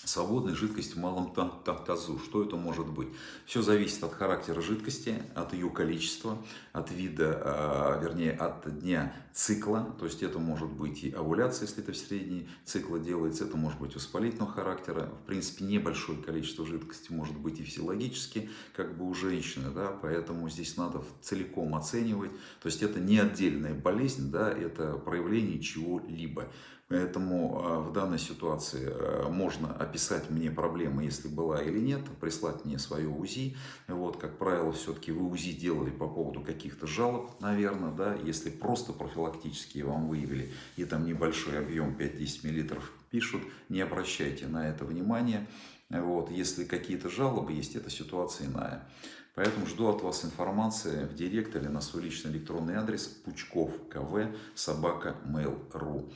свободной жидкости в малом тазу. Что это может быть? Все зависит от характера жидкости, от ее количества, от вида, а, вернее, от дня цикла. То есть это может быть и овуляция, если это в средней цикла делается, это может быть воспалительного характера. В принципе, небольшое количество жидкости может быть и физиологически, как бы у женщины, да, поэтому здесь надо целиком оценивать. То есть это не отдельная болезнь, да, это проявление чего-либо. Поэтому а, в данной ситуации а, можно описать мне проблемы, если была или нет, прислать мне свое УЗИ. Вот, как правило, все-таки вы УЗИ делали по поводу каких-то жалоб, наверное, да, если просто профилактические вам выявили, и там небольшой объем 5-10 мл пишут, не обращайте на это внимания. Вот, если какие-то жалобы есть, эта ситуация иная. Поэтому жду от вас информации в директ или на свой личный электронный адрес пучков кв собака mail.ru.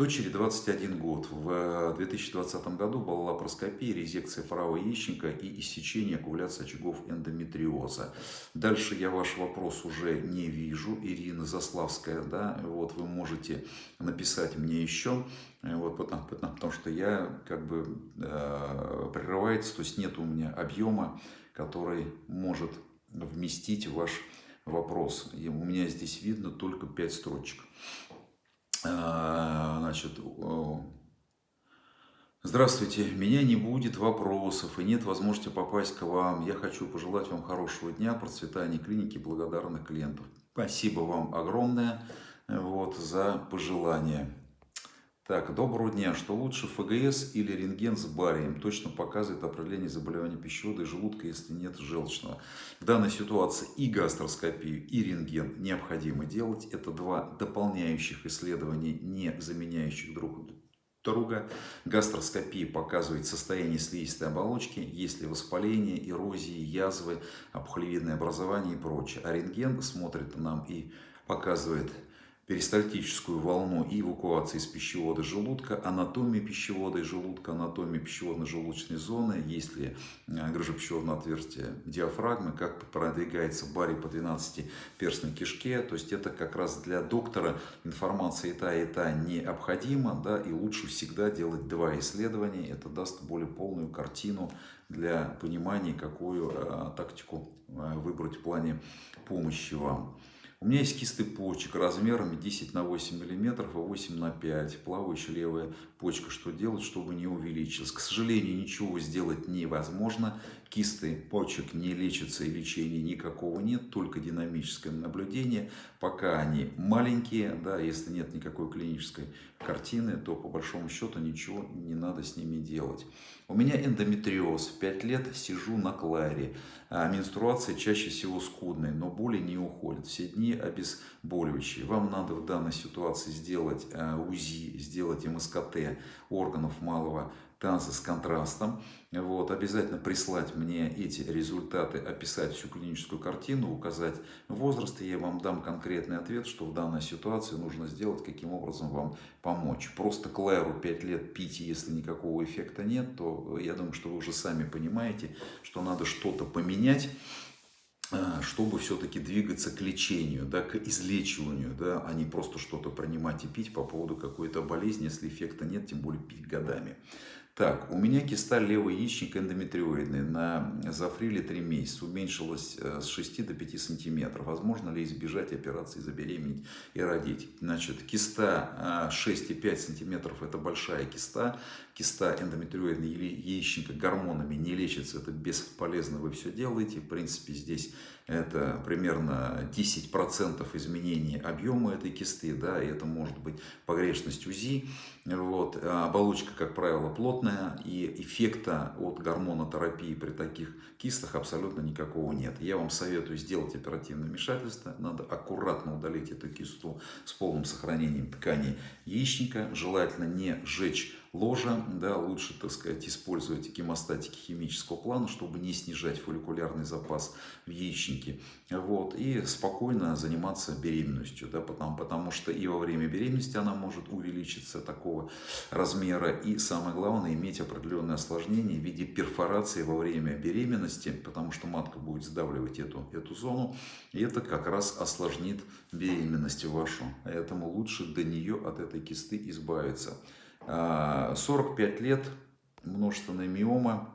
Дочери 21 год. В 2020 году была лапароскопия, резекция правого яичника и иссечение аккумуляции очагов эндометриоза. Дальше я ваш вопрос уже не вижу. Ирина Заславская, да, вот вы можете написать мне еще, вот, потому, потому что я как бы э, прерывается, то есть нет у меня объема, который может вместить ваш вопрос. И у меня здесь видно только 5 строчек. А, значит, здравствуйте, меня не будет вопросов и нет возможности попасть к вам. Я хочу пожелать вам хорошего дня, процветания клиники, благодарных клиентов. Спасибо вам огромное вот, за пожелание. Так, доброго дня. Что лучше, ФГС или рентген с барием? Точно показывает определение заболевания пищевода и желудка, если нет желчного. В данной ситуации и гастроскопию, и рентген необходимо делать. Это два дополняющих исследования, не заменяющих друг друга. Гастроскопия показывает состояние слизистой оболочки, есть ли воспаление, эрозии, язвы, опухолевидное образование и прочее. А рентген смотрит нам и показывает перистальтическую волну и эвакуации из пищевода желудка, анатомия пищевода и желудка, анатомия пищеводно-желудочной зоны, есть ли э, грыжепищеводное отверстие диафрагмы, как продвигается барий по 12-перстной кишке. То есть это как раз для доктора информация и та, и та необходима, да, и лучше всегда делать два исследования. Это даст более полную картину для понимания, какую э, тактику э, выбрать в плане помощи вам. У меня есть кисты почек размерами 10 на 8 миллиметров и 8 на 5. Плавающая левая почка. Что делать, чтобы не увеличилась? К сожалению, ничего сделать невозможно. Кисты почек не лечатся и лечения никакого нет, только динамическое наблюдение. Пока они маленькие, да, если нет никакой клинической картины, то по большому счету ничего не надо с ними делать. У меня эндометриоз, 5 лет сижу на кларе. А менструация чаще всего скудная, но боли не уходят. Все дни обезболивающие. Вам надо в данной ситуации сделать а, УЗИ, сделать МСКТ органов малого танцы с контрастом. Вот, обязательно прислать мне эти результаты, описать всю клиническую картину, указать возраст, и я вам дам конкретный ответ, что в данной ситуации нужно сделать, каким образом вам помочь. Просто клэру 5 лет пить, если никакого эффекта нет, то я думаю, что вы уже сами понимаете, что надо что-то поменять чтобы все-таки двигаться к лечению, да, к излечиванию, да, а не просто что-то принимать и пить по поводу какой-то болезни, если эффекта нет, тем более пить годами. Так, у меня киста левый яичник эндометриоидный на зафриле 3 месяца. Уменьшилась э, с 6 до 5 сантиметров. Возможно ли избежать операции забеременеть и родить? Значит, киста 6,5 э, сантиметров это большая киста. Киста эндометриоидной яичника гормонами не лечится. Это бесполезно, вы все делаете. В принципе, здесь это примерно 10% изменения объема этой кисты, да, и это может быть погрешность УЗИ. Вот. А оболочка, как правило, плотная, и эффекта от гормонотерапии при таких кистах абсолютно никакого нет. Я вам советую сделать оперативное вмешательство, надо аккуратно удалить эту кисту с полным сохранением тканей яичника, желательно не сжечь ложа, да, лучше, так сказать, использовать гемостатики химического плана, чтобы не снижать фолликулярный запас в яичнике, вот, и спокойно заниматься беременностью, да, потому, потому что и во время беременности она может увеличиться такого размера, и самое главное, иметь определенные осложнения в виде перфорации во время беременности, потому что матка будет сдавливать эту, эту зону, и это как раз осложнит беременность вашу, поэтому лучше до нее от этой кисты избавиться. 45 лет, множественная миома,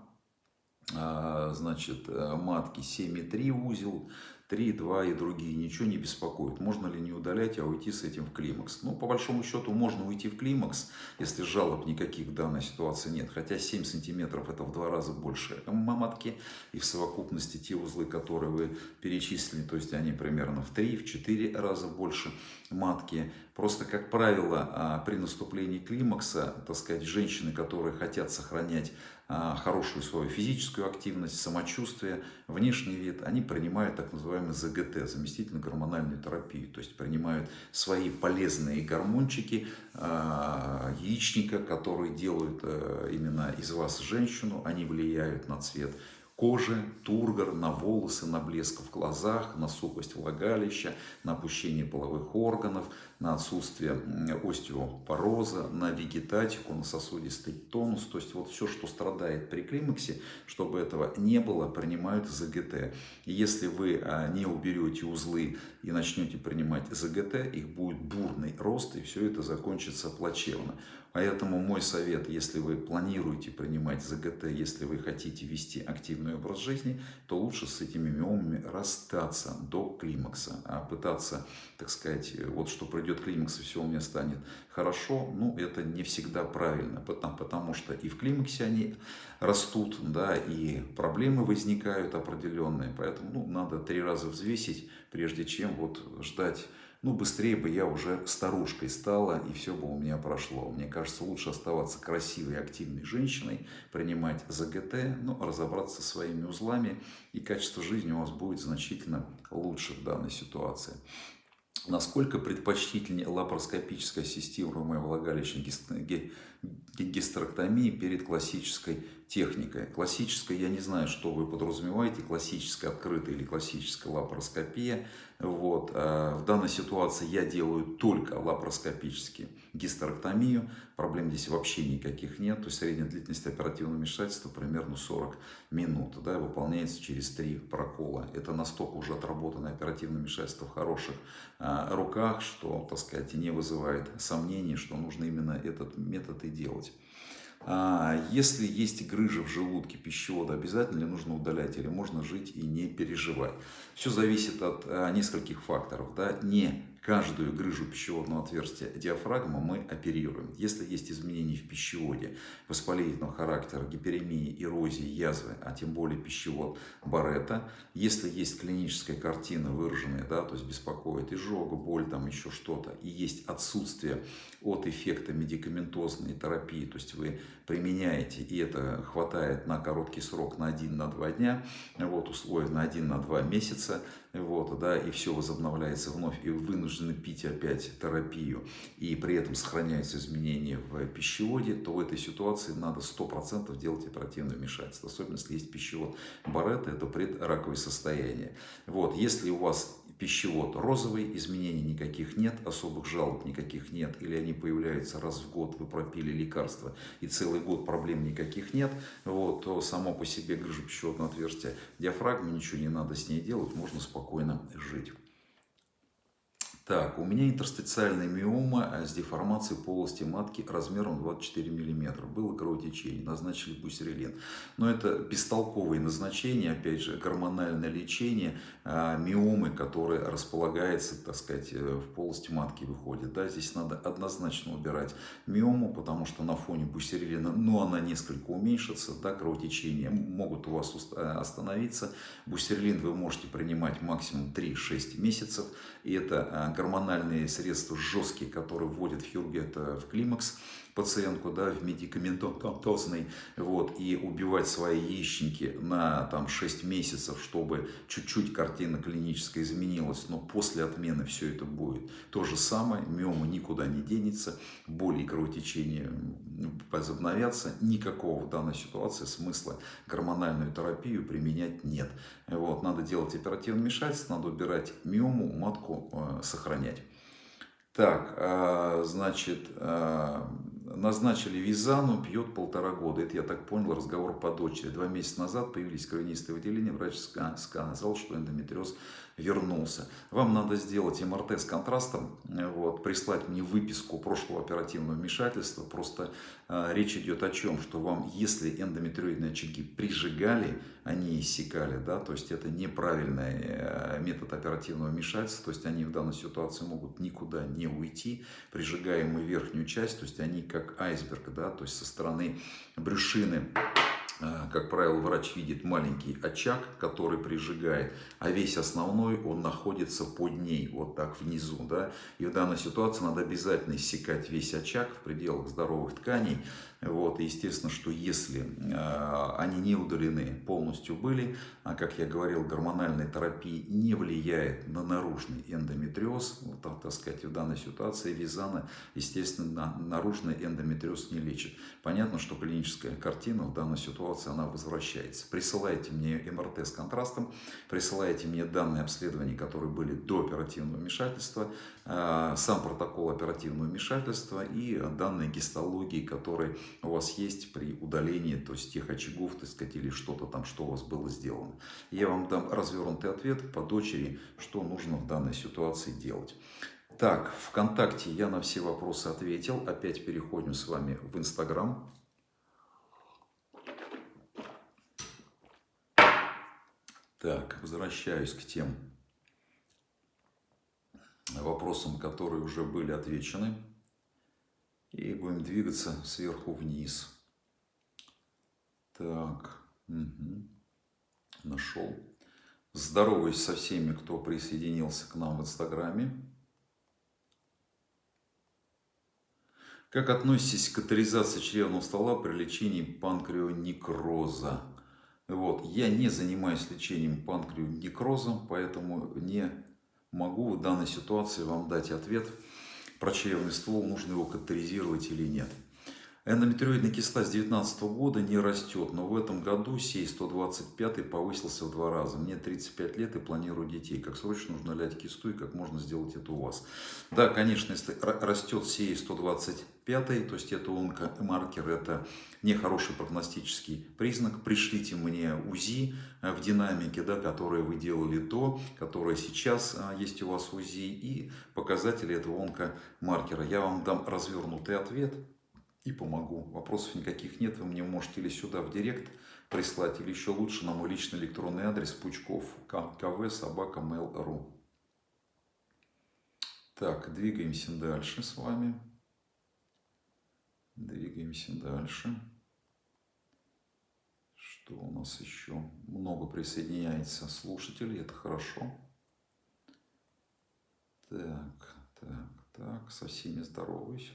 а, значит, э, матки 7,3 узел, 3, 2 и другие, ничего не беспокоит. Можно ли не удалять, а уйти с этим в климакс? Ну, по большому счету, можно уйти в климакс, если жалоб никаких в данной ситуации нет. Хотя 7 сантиметров это в два раза больше матки. И в совокупности те узлы, которые вы перечислили, то есть они примерно в 3-4 раза больше матки. Просто, как правило, а, при наступлении климакса, так сказать, женщины, которые хотят сохранять хорошую свою физическую активность, самочувствие, внешний вид, они принимают так называемый ЗГТ, заместительную гормональную терапию. То есть принимают свои полезные гормончики, а, яичника, которые делают э, именно из вас женщину, они влияют на цвет кожи, тургор, на волосы, на блеск в глазах, на сухость влагалища, на опущение половых органов, на отсутствие остеопороза, на вегетатику, на сосудистый тонус. То есть вот все, что страдает при климаксе, чтобы этого не было, принимают ЗГТ. И если вы а, не уберете узлы и начнете принимать ЗГТ, их будет бурный рост, и все это закончится плачевно. Поэтому мой совет, если вы планируете принимать ЗГТ, если вы хотите вести активный образ жизни, то лучше с этими миомами расстаться до климакса. А пытаться, так сказать, вот что придет климакс и все у меня станет хорошо, ну это не всегда правильно, потому, потому что и в климаксе они растут, да, и проблемы возникают определенные. Поэтому ну, надо три раза взвесить, прежде чем вот ждать ну, быстрее бы я уже старушкой стала, и все бы у меня прошло. Мне кажется, лучше оставаться красивой, активной женщиной, принимать ЗГТ, ну, разобраться со своими узлами, и качество жизни у вас будет значительно лучше в данной ситуации. Насколько предпочтительнее лапароскопическое ассистируемое влагалищное гистерэктомии перед классической техникой. Классическая, я не знаю, что вы подразумеваете, классическая открытая или классическая лапароскопия. Вот. А в данной ситуации я делаю только лапароскопически гистерэктомию. Проблем здесь вообще никаких нет. То есть средняя длительность оперативного вмешательства примерно 40 минут. Да, выполняется через три прокола. Это настолько уже отработанное оперативное вмешательство в хороших а, руках, что, так сказать, не вызывает сомнений, что нужно именно этот метод и делать. А, если есть грыжа в желудке пищевода, обязательно ли нужно удалять или можно жить и не переживать? Все зависит от а, нескольких факторов. Да? Не каждую грыжу пищеводного отверстия диафрагмы мы оперируем. Если есть изменения в пищеводе воспалительного характера, гиперемии, эрозии, язвы, а тем более пищевод Барета, если есть клиническая картина выраженная, да, то есть беспокоит изжога, боль, там еще что-то, и есть отсутствие от эффекта медикаментозной терапии, то есть вы применяете, и это хватает на короткий срок, на 1-2 дня, вот, условия на 1-2 месяца, вот, да, и все возобновляется вновь, и вы вынуждены пить опять терапию, и при этом сохраняются изменения в пищеводе, то в этой ситуации надо 100% делать оперативное вмешательство, особенно если есть пищевод Баретта, это предраковое состояние. Вот, если у вас пищевод. Розовый, изменений никаких нет, особых жалоб никаких нет, или они появляются раз в год, вы пропили лекарства, и целый год проблем никаких нет, вот, то само по себе грыжа пищеводного отверстия. Диафрагмы, ничего не надо с ней делать, можно спокойно жить. Так, у меня интерстициальная миома с деформацией полости матки размером 24 мм. Было кровотечение, назначили бусерилин. Но это бестолковые назначения, опять же, гормональное лечение а, миомы, которая располагается, так сказать, э, в полости матки выходит. Да, здесь надо однозначно убирать миому, потому что на фоне бусерилина, ну, она несколько уменьшится, да, кровотечения могут у вас э, остановиться. Бусерилин вы можете принимать максимум 3-6 месяцев, и это а, гормональные средства жесткие, которые вводят хирурги, это в климакс пациентку, да, в медикаментозный, вот, и убивать свои яичники на там 6 месяцев, чтобы чуть-чуть картина клиническая изменилась, но после отмены все это будет. То же самое, миома никуда не денется, боли и кровотечения возобновятся, никакого в данной ситуации смысла гормональную терапию применять нет. Вот, надо делать оперативное вмешательство, надо убирать миому, матку э, сохранять. Так, э, значит, э, назначили Визану, пьет полтора года. Это, я так понял, разговор по дочери. Два месяца назад появились кровянистые выделения. Врач сказал, что эндометриоз вернулся. Вам надо сделать МРТ с контрастом, вот, прислать мне выписку прошлого оперативного вмешательства. Просто э, речь идет о чем, что вам, если эндометриоидные очаги прижигали, они иссякали, да, то есть это неправильный э, метод оперативного вмешательства, то есть они в данной ситуации могут никуда не уйти, прижигаем мы верхнюю часть, то есть они как айсберг, да, то есть со стороны брюшины как правило, врач видит маленький очаг, который прижигает, а весь основной, он находится под ней, вот так внизу. Да? И в данной ситуации надо обязательно иссекать весь очаг в пределах здоровых тканей, вот, естественно, что если э, они не удалены, полностью были, а, как я говорил, гормональная терапия не влияет на наружный эндометриоз, вот, так, так сказать, в данной ситуации визана, естественно, на, наружный эндометриоз не лечит. Понятно, что клиническая картина в данной ситуации, она возвращается. Присылайте мне МРТ с контрастом, присылайте мне данные обследования, которые были до оперативного вмешательства, сам протокол оперативного вмешательства и данные гистологии, которые у вас есть при удалении, то есть тех очагов, так сказать, или что-то там, что у вас было сделано. Я вам дам развернутый ответ по дочери, что нужно в данной ситуации делать. Так, ВКонтакте я на все вопросы ответил. Опять переходим с вами в Инстаграм. Так, возвращаюсь к тем вопросам, которые уже были отвечены. И будем двигаться сверху вниз. Так, угу. нашел. Здороваюсь со всеми, кто присоединился к нам в Инстаграме. Как относитесь к катаризации чревного стола при лечении панкреонекроза? Вот. Я не занимаюсь лечением панкреонекроза, поэтому не могу в данной ситуации вам дать ответ про чревный ствол, нужно его катаризировать или нет. Эндометриоидная киста с 2019 года не растет, но в этом году сей 125 повысился в два раза. Мне 35 лет и планирую детей. Как срочно нужно лять кисту и как можно сделать это у вас? Да, конечно, если растет сей 125, то есть это онкомаркер, это нехороший прогностический признак. Пришлите мне УЗИ э, в динамике, да, которое вы делали до, которое сейчас а, есть у вас УЗИ и показатели этого онкомаркера. Я вам дам развернутый ответ и помогу. Вопросов никаких нет, вы мне можете или сюда в директ прислать, или еще лучше на мой личный электронный адрес пучков кв собака mail.ru. Так, двигаемся дальше с вами. Двигаемся дальше. Что у нас еще? Много присоединяется слушателей, это хорошо. Так, так, так, со всеми здороваюсь.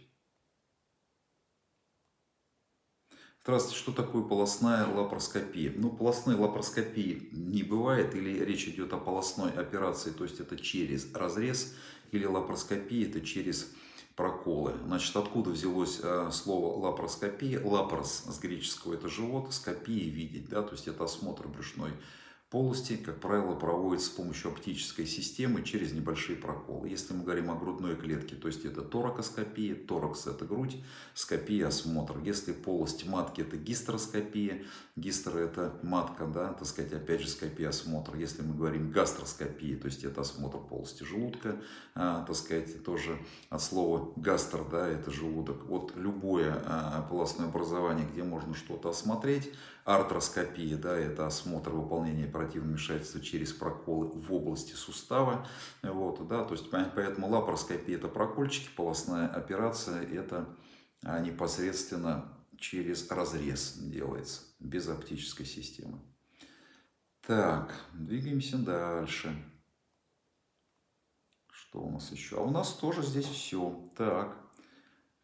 Здравствуйте, что такое полостная лапароскопия? Ну, полостной лапароскопии не бывает, или речь идет о полостной операции, то есть это через разрез, или лапароскопия это через проколы. Значит, откуда взялось э, слово лапароскопия? Лапарос с греческого это живот, скопия видеть, да, то есть это осмотр брюшной полости, как правило, проводится с помощью оптической системы через небольшие проколы. Если мы говорим о грудной клетке, то есть это торакоскопия, торакс это грудь, скопия осмотр. Если полость матки это гистероскопия, гистер это матка, да, так сказать, опять же скопия осмотр. Если мы говорим гастроскопия, то есть это осмотр полости желудка, а, так сказать, тоже от слова гастр, да, это желудок. Вот любое а, полостное образование, где можно что-то осмотреть, Артроскопия, да, это осмотр выполнения оперативного вмешательства через проколы в области сустава. Вот, да, то есть, поэтому лапароскопия это прокольчики, полостная операция это а, непосредственно через разрез делается, без оптической системы. Так, двигаемся дальше. Что у нас еще? А у нас тоже здесь все. Так,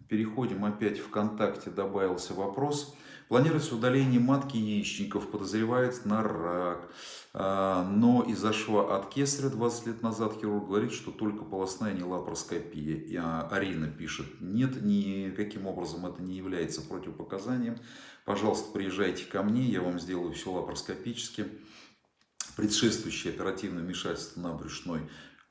переходим опять в ВКонтакте, добавился вопрос. Планируется удаление матки яичников, подозревается на рак. А, но из-за шва от кесаря 20 лет назад хирург говорит, что только полостная не лапароскопия. И а, Арина пишет, нет, никаким образом это не является противопоказанием. Пожалуйста, приезжайте ко мне, я вам сделаю все лапароскопически. Предшествующее оперативное вмешательство на брюшной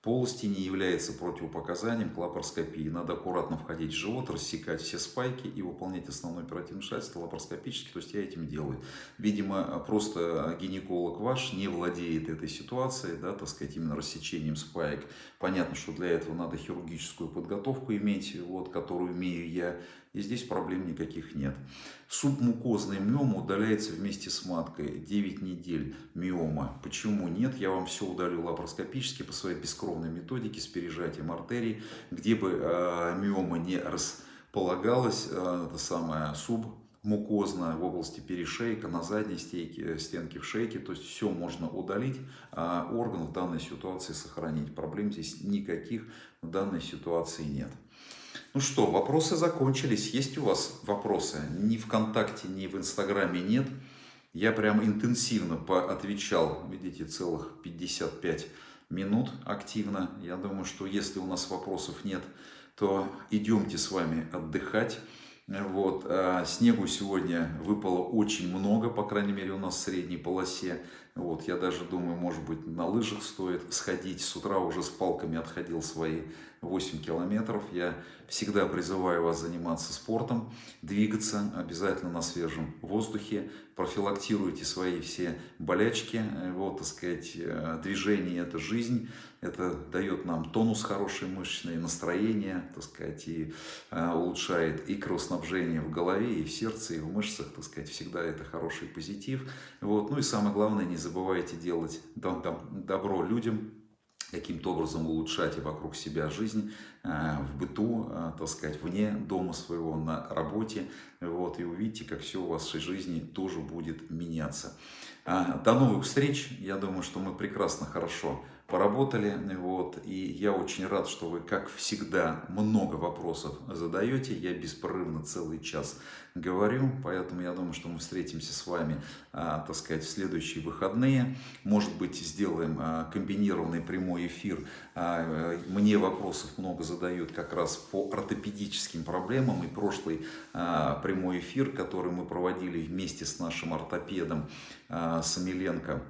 полости не является противопоказанием к лапароскопии. Надо аккуратно входить в живот, рассекать все спайки и выполнять основное оперативное вмешательство лапароскопически. То есть я этим делаю. Видимо, просто гинеколог ваш не владеет этой ситуацией, да, так сказать, именно рассечением спаек. Понятно, что для этого надо хирургическую подготовку иметь, вот, которую имею я. И здесь проблем никаких нет. Субмукозная миома удаляется вместе с маткой 9 недель миома. Почему нет? Я вам все удалю лапароскопически по своей бескровной методике с пережатием артерий, где бы э, миома не располагалась, э, это самое суб мукозно в области перешейка, на задней стенке, стенке в шейке. То есть все можно удалить, а орган в данной ситуации сохранить. Проблем здесь никаких в данной ситуации нет. Ну что, вопросы закончились. Есть у вас вопросы? Ни ВКонтакте, ни в Инстаграме нет. Я прям интенсивно поотвечал, видите, целых 55 минут активно. Я думаю, что если у нас вопросов нет, то идемте с вами отдыхать. Вот. А снегу сегодня выпало очень много, по крайней мере у нас в средней полосе. Вот. Я даже думаю, может быть на лыжах стоит сходить. С утра уже с палками отходил свои 8 километров. Я всегда призываю вас заниматься спортом, двигаться обязательно на свежем воздухе, профилактируйте свои все болячки. Вот, так сказать, э, движение – это жизнь, это дает нам тонус хороший мышечный, настроение, так сказать, и э, улучшает и кровоснабжение в голове, и в сердце, и в мышцах, так сказать, всегда это хороший позитив. Вот. Ну и самое главное, не забывайте делать добро людям, каким-то образом улучшать и вокруг себя жизнь э, в быту, э, так сказать, вне дома своего, на работе. Вот, и увидите, как все у вашей жизни тоже будет меняться. До новых встреч. Я думаю, что мы прекрасно, хорошо поработали. Вот, и я очень рад, что вы, как всегда, много вопросов задаете. Я беспрерывно целый час говорю, поэтому я думаю, что мы встретимся с вами, а, так сказать, в следующие выходные. Может быть, сделаем а, комбинированный прямой эфир. А, мне вопросов много задают как раз по ортопедическим проблемам. И прошлый прямой эфир, который мы проводили вместе с нашим ортопедом Самиленко,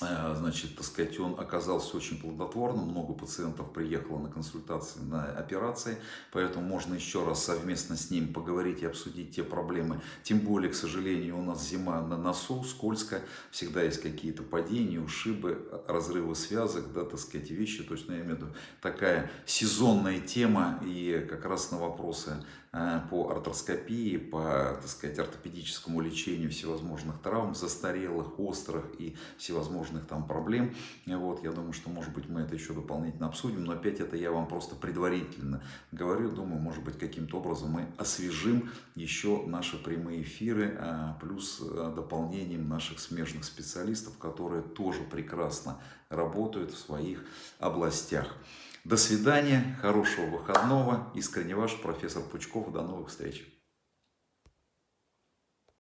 значит, так сказать, он оказался очень плодотворным, много пациентов приехало на консультации, на операции, поэтому можно еще раз совместно с ним поговорить и обсудить те проблемы. Тем более, к сожалению, у нас зима на носу, скользко, всегда есть какие-то падения, ушибы, разрывы связок, да, так сказать, вещи, то есть, ну, я имею в виду, такая сезонная тема, и как раз на вопросы Э, по артроскопии, по, так сказать, ортопедическому лечению всевозможных травм, застарелых, острых и всевозможных там проблем. Вот, я думаю, что, может быть, мы это еще дополнительно обсудим, но опять это я вам просто предварительно говорю. Думаю, может быть, каким-то образом мы освежим еще наши прямые эфиры, а, плюс э, дополнением наших смежных специалистов, которые тоже прекрасно работают в своих областях. До свидания, хорошего выходного. Искренне ваш профессор Пучков. До новых встреч.